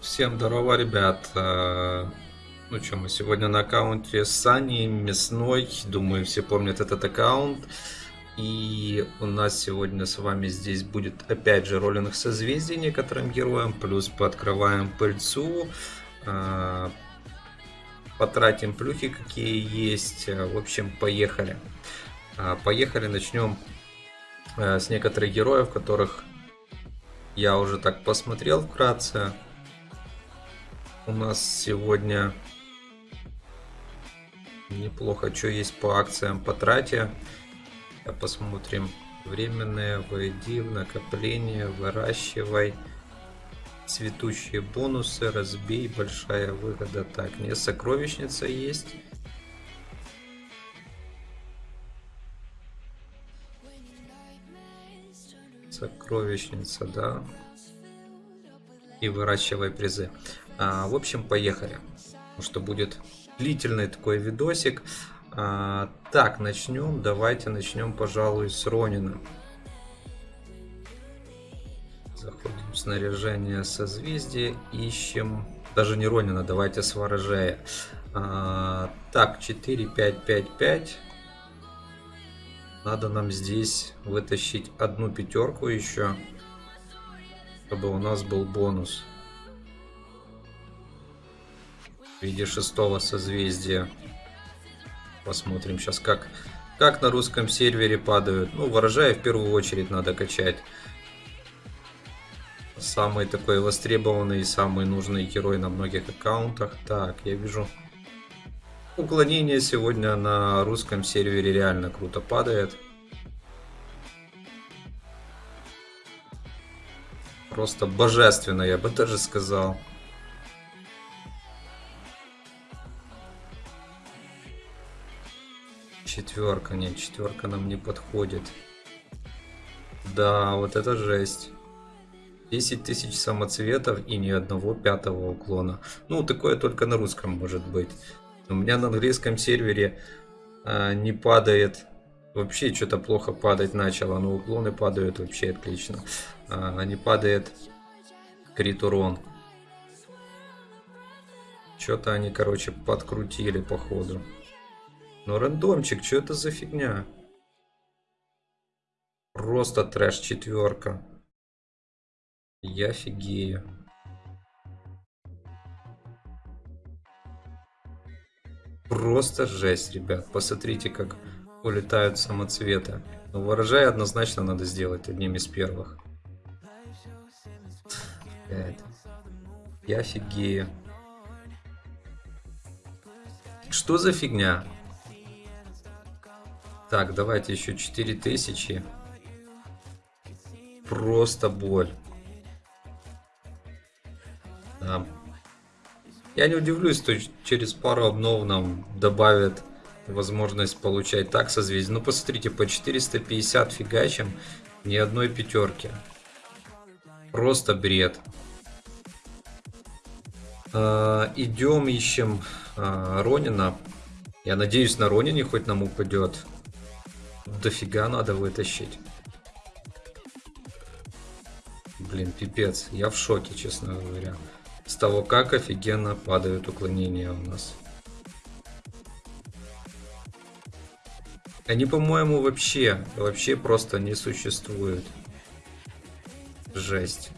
Всем здорово, ребят. Э, Ну что, мы сегодня на аккаунте Сани Мясной. Думаю, все помнят этот аккаунт. И у нас сегодня с вами здесь будет опять же роллинг созвездий некоторым героям. Плюс пооткрываем пыльцу. Потратим плюхи, какие есть. Э, В общем, поехали. А, Поехали, начнем э, с некоторых героев, которых я уже так посмотрел вкратце. У нас сегодня неплохо, что есть по акциям по трате. Посмотрим. Временные, войди в накопление, выращивай. Цветущие бонусы, разбей, большая выгода. Так, не сокровищница есть. Сокровищница, да. И выращивай призы. А, в общем, поехали. Что будет длительный такой видосик. А, так, начнем. Давайте начнем, пожалуй, с Ронина. Снаряжение созвездия. Ищем... Даже не Ронина, давайте с Ворожея. А, так, 4, 5, 5, 5. Надо нам здесь вытащить одну пятерку еще. Чтобы у нас был бонус в виде шестого созвездия. Посмотрим сейчас, как, как на русском сервере падают. Ну, ворожая в первую очередь надо качать. Самый такой востребованный самый нужный герой на многих аккаунтах. Так, я вижу. Уклонение сегодня на русском сервере реально круто падает. Просто божественно, я бы даже сказал. Четверка, нет, четверка нам не подходит. Да, вот это жесть. 10 тысяч самоцветов и ни одного пятого уклона. Ну, такое только на русском может быть. У меня на английском сервере а, не падает. Вообще что-то плохо падать начало, но уклоны падают вообще отлично. А, не падает крит урон. Что-то они, короче, подкрутили походу. Ну, рандомчик, что это за фигня? Просто трэш четверка. Я офигею. Просто жесть, ребят. Посмотрите, как улетают самоцветы. Ну, ворожай однозначно надо сделать одним из первых. Я офигею. Что за фигня? Так, давайте еще 4000. Просто боль. Да. Я не удивлюсь, что через пару обнов нам добавят возможность получать так созвездие. Ну, посмотрите, по 450 фигачим ни одной пятерки. Просто бред. А, идем, ищем а, Ронина. Я надеюсь, на Ронине хоть нам упадет. Дофига надо вытащить. Блин, пипец. Я в шоке, честно говоря. С того, как офигенно падают уклонения у нас. Они, по-моему, вообще, вообще просто не существуют. Жесть.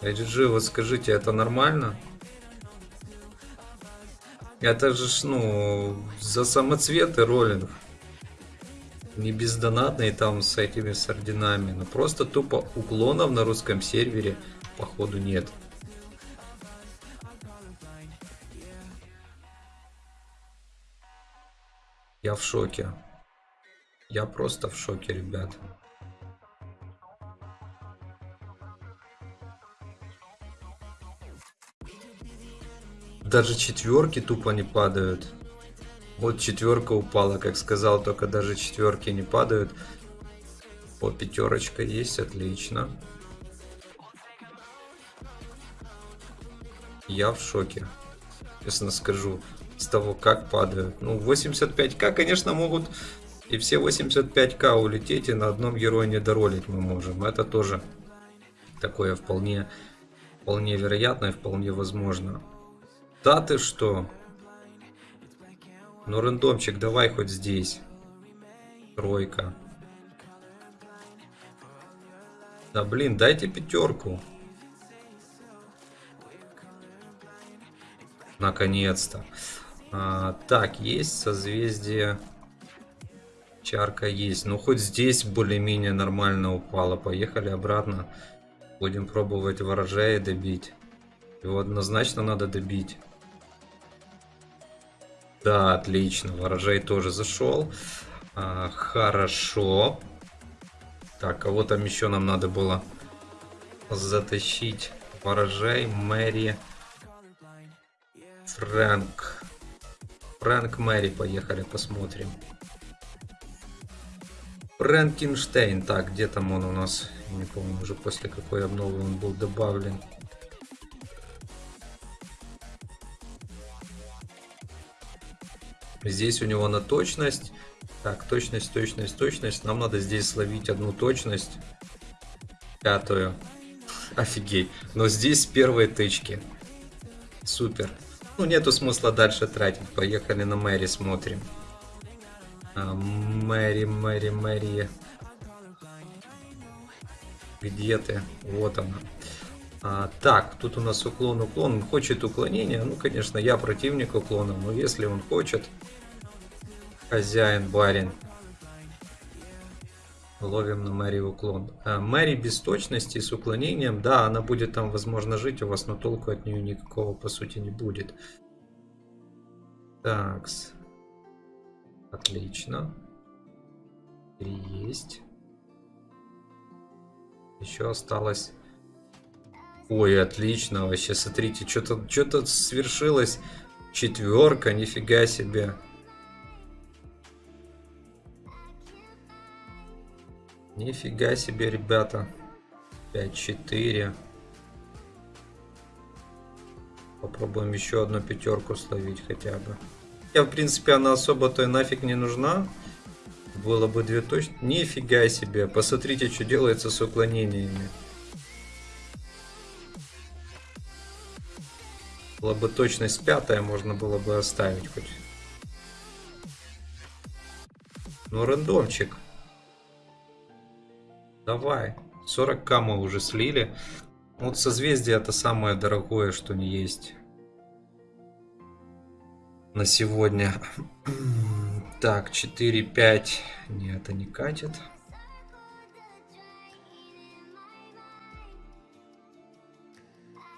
HG, вот скажите, это нормально? Это же, ну, за самоцветы роллинг. Не бездонатный там с этими с орденами. Но просто тупо уклонов на русском сервере походу нет. Я в шоке. Я просто в шоке, ребят. Даже четверки тупо не падают. Вот четверка упала, как сказал, только даже четверки не падают. О, пятерочка есть, отлично. Я в шоке. Честно скажу. с того, как падают. Ну, 85к, конечно, могут и все 85к улететь, и на одном герое не доролить мы можем. Это тоже такое вполне, вполне вероятно и вполне возможно. Да ты что? Ну, рандомчик, давай хоть здесь. Тройка. Да блин, дайте пятерку. Наконец-то. А, так, есть созвездие. Чарка есть. Ну, хоть здесь более-менее нормально упало. Поехали обратно. Будем пробовать ворожая добить. Его однозначно надо добить. Да, отлично. Ворожай тоже зашел. А, хорошо. Так, кого там еще нам надо было затащить? Ворожай, Мэри, Фрэнк. Фрэнк, Мэри, поехали, посмотрим. Фрэнкенштейн. Так, где там он у нас? Не помню уже после какой обновы он был добавлен. Здесь у него на точность. Так, точность, точность, точность. Нам надо здесь словить одну точность. Пятую. Офигеть. Но здесь первые тычки. Супер. Ну, нету смысла дальше тратить. Поехали на Мэри смотрим. А, Мэри, Мэри, Мэри. Где ты? Вот она. А, так, тут у нас уклон, уклон. Он хочет уклонения. Ну, конечно, я противник уклона, но если он хочет, хозяин, барин. Ловим на Мэри уклон. А, Мэри без точности с уклонением. Да, она будет там, возможно, жить у вас, но толку от нее никакого, по сути, не будет. Такс. Отлично. Три есть. Еще осталось Ой, отлично, вообще, смотрите, что-то что-то свершилось. Четверка, нифига себе. Нифига себе, ребята. 5-4. Попробуем еще одну пятерку словить хотя бы. Я, в принципе, она особо-то нафиг не нужна. Было бы две точно. Нифига себе. Посмотрите, что делается с уклонениями. Была бы точность пятая, можно было бы оставить хоть. Ну, рандомчик. Давай. 40к мы уже слили. Вот созвездие это самое дорогое, что не есть. На сегодня. Так, 4, 5. Нет, это не катит.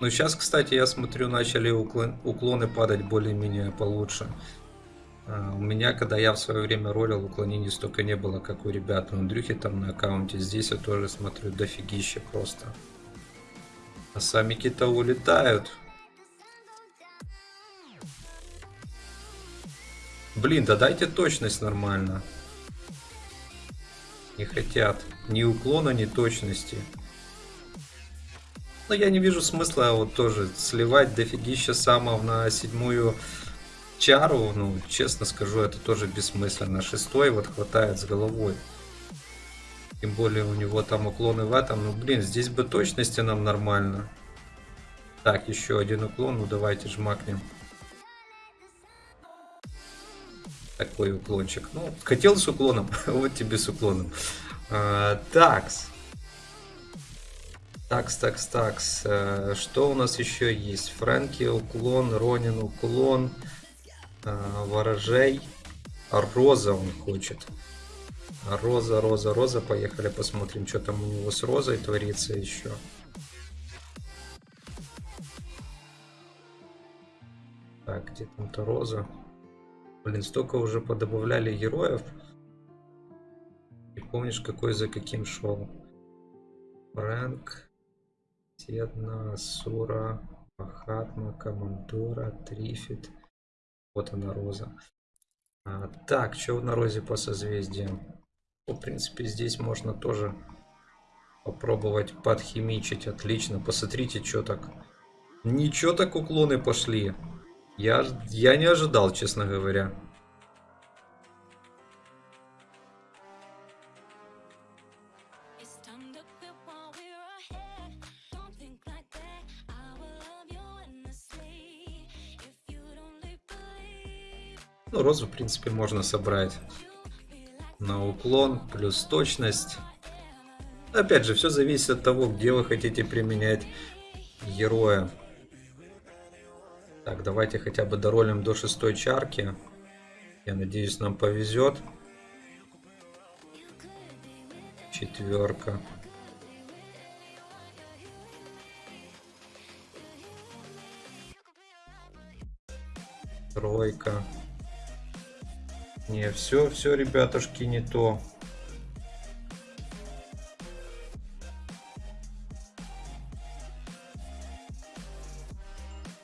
Ну, сейчас, кстати, я смотрю, начали уклон, уклоны падать более-менее получше. А, у меня, когда я в свое время ролил, уклонений столько не было, как у ребят. У Андрюхи там на аккаунте. Здесь я тоже смотрю дофигище просто. А сами кита улетают. Блин, да дайте точность нормально. Не хотят. Ни уклона, ни точности. Но я не вижу смысла вот тоже сливать дофигища самов на седьмую чару. Ну, честно скажу, это тоже бессмысленно. Шестой вот хватает с головой. Тем более у него там уклоны в этом. Ну, блин, здесь бы точности нам нормально. Так, еще один уклон. Ну, давайте жмакнем. Такой уклончик. Ну, хотел с уклоном, вот тебе с уклоном. А, такс. Такс, такс, такс. Э, что у нас еще есть? Фрэнки, уклон, Ронин, уклон, э, ворожей. Роза он хочет. Роза, роза, роза. Поехали посмотрим, что там у него с розой творится еще. Так, где там-то роза? Блин, столько уже подобавляли героев. И помнишь, какой за каким шел? Фрэнк. Седна, Сура, Махатма, Камандора, Трифит. Вот она роза. А, так, что на розе по созвездиям? Ну, в принципе, здесь можно тоже попробовать подхимичить. Отлично. Посмотрите, что так. Ничего так уклоны пошли. Я, я не ожидал, честно говоря. Ну, розу, в принципе, можно собрать на уклон, плюс точность. Опять же, все зависит от того, где вы хотите применять героя. Так, давайте хотя бы доролим до шестой чарки. Я надеюсь, нам повезет. Четверка. Тройка. Не, все, все, ребятушки, не то.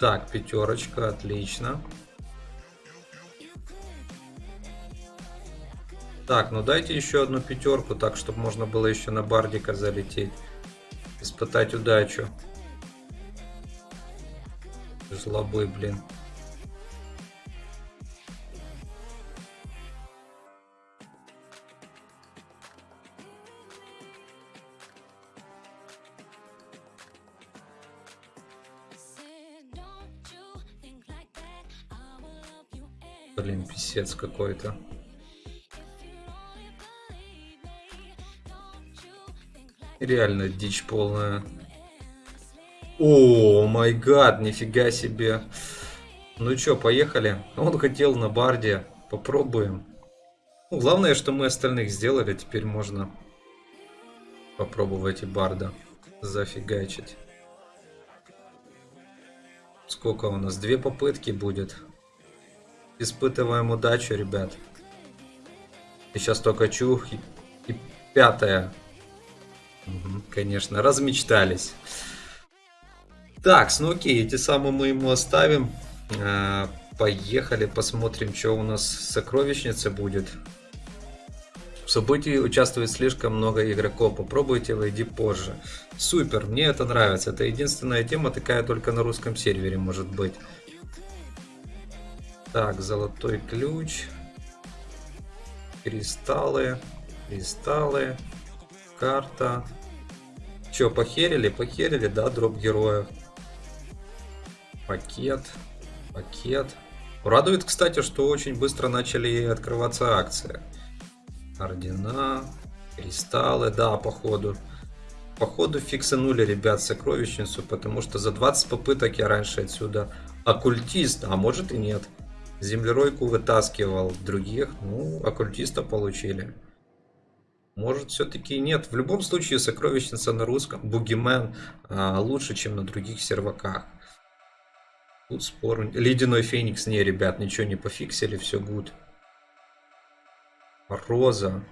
Так, пятерочка, отлично. Так, ну дайте еще одну пятерку, так, чтобы можно было еще на бардика залететь. Испытать удачу. Жлобы, блин. Писец какой-то. Реально дичь полная. О, май гад, нифига себе. Ну чё, поехали. Он хотел на барде. Попробуем. Ну, главное, что мы остальных сделали. Теперь можно попробовать и барда зафигачить. Сколько у нас? Две попытки будет. Испытываем удачу, ребят. И сейчас только чух. И, и пятая. Мгм, конечно, размечтались. Так, ну окей, эти самые мы ему оставим. А, Поехали, посмотрим, что у нас с сокровищницей будет. В событии участвует слишком много игроков. Попробуйте, войди позже. Супер, мне это нравится. Это единственная тема такая только на русском сервере может быть. Так, золотой ключ. Кристаллы. Кристаллы. Карта. Че, похерили? Похерили, да, дроп героев. Пакет. Пакет. Радует, кстати, что очень быстро начали открываться акции. Ордена, кристаллы, да, походу. Походу фиксанули, ребят, сокровищницу, потому что за 20 попыток я раньше отсюда оккультист, а может и нет. Землеройку вытаскивал других, ну, оккультиста получили. Может, все-таки нет. В любом случае, сокровищница на русском, Бугимен, а, лучше, чем на других серваках. Тут спор. Ледяной Феникс, не, ребят, ничего не пофиксили, все гуд. Роза.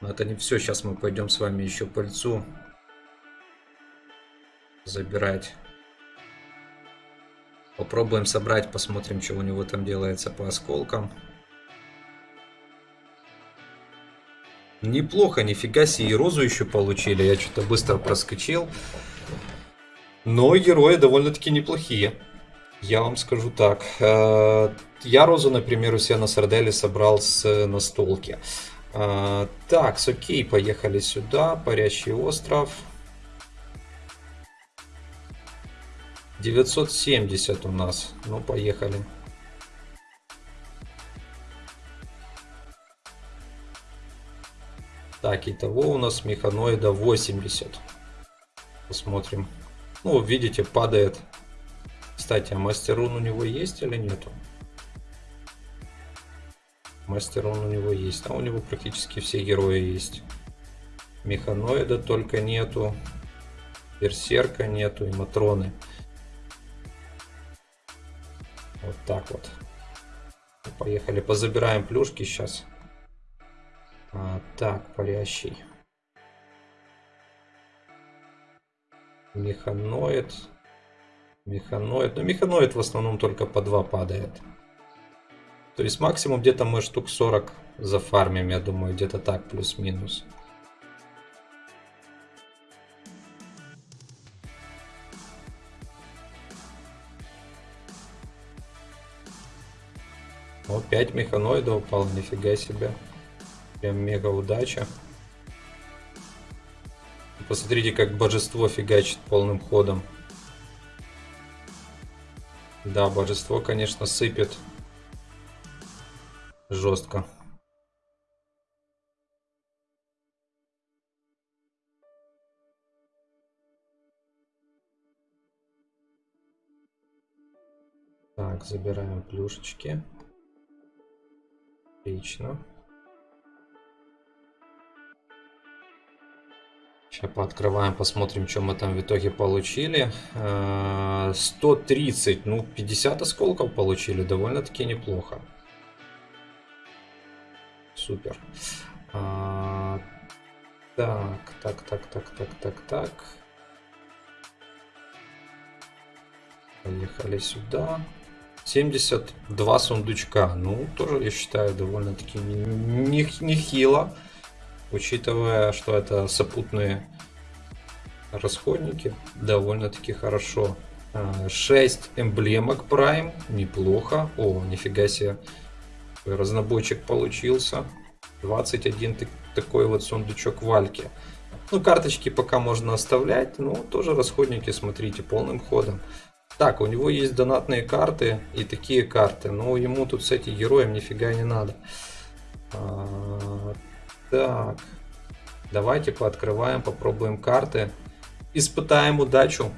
Но это не все. Сейчас мы пойдем с вами еще пыльцу забирать. Попробуем собрать, посмотрим, что у него там делается по осколкам. Неплохо, нифига себе, и розу еще получили. Я что-то быстро проскочил. Но герои довольно-таки неплохие. Я вам скажу так. Э, Я розу, например, у себя на сарделе собрал с настолки. Э, Так, окей, поехали сюда. Парящий остров. 970 у нас. Ну, поехали. Так, итого у нас механоида 80. Посмотрим. Ну, видите, падает. Кстати, а мастерун у него есть или нету? Мастерун у него есть. А у него практически все герои есть. Механоида только нету. Берсерка нету и Матроны. Вот так вот. Поехали, позабираем плюшки сейчас. А, так, парящий. Механоид. Механоид. Ну, механоид в основном только по 2 падает. То есть максимум где-то мы штук 40 зафармим, я думаю, где-то так плюс-минус. О, 5 механоидов упало, нифига себе. Прям мега удача. Посмотрите, как божество фигачит полным ходом. Да, божество, конечно, сыпет жестко. Так, забираем плюшечки. Отлично. Сейчас пооткрываем, посмотрим, что мы там в итоге получили. 130, э, ну 50 осколков получили, довольно-таки неплохо. Супер. А, так, так, так, так, так, так, так. Поехали сюда. 72 сундучка. Ну, тоже, я считаю, довольно-таки нехило. Учитывая, что это сопутные расходники, довольно-таки хорошо. 6 а, эмблемок Prime, неплохо. О, нифига себе, разнобойчик получился. 21 такой вот сундучок вальки. Ну, карточки пока можно оставлять, но тоже расходники, смотрите, полным ходом. Так, у него есть донатные карты и такие карты, но ему тут с этим героем нифига не надо. А, так, давайте пооткрываем, попробуем карты. Испытаем удачу.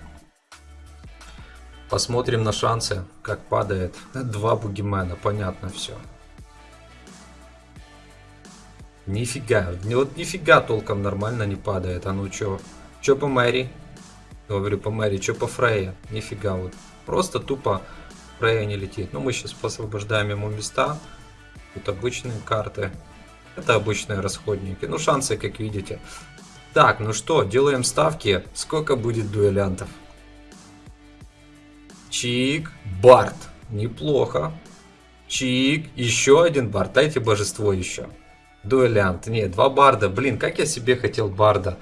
Посмотрим на шансы, как падает. Два бугимена, понятно все. Нифига, вот нифига толком нормально не падает. А ну чё? Чё по Мэри? Говорю по Мэри, чё по Фрейе? Нифига вот. Просто тупо Фрейя не летит. Ну мы сейчас освобождаем ему места. Тут обычные карты. Это обычные расходники. Ну шансы, как видите. Так, ну что, делаем ставки. Сколько будет дуэлянтов? Чик, Барт. Неплохо. Чик, еще один Барт. Дайте божество еще. Дуэлянт. Нет, два барда. Блин, как я себе хотел барда.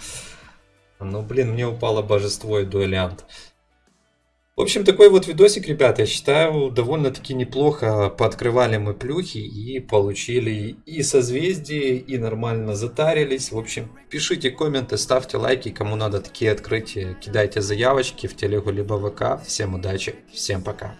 Ну, блин, мне упало божество и дуэлянт. В общем, такой вот видосик, ребята, я считаю, довольно-таки неплохо пооткрывали мы плюхи и получили и созвездие, и нормально затарились. В общем, пишите комменты, ставьте лайки, кому надо такие открытия, кидайте заявочки в телегу либо ВК. Всем удачи, всем пока.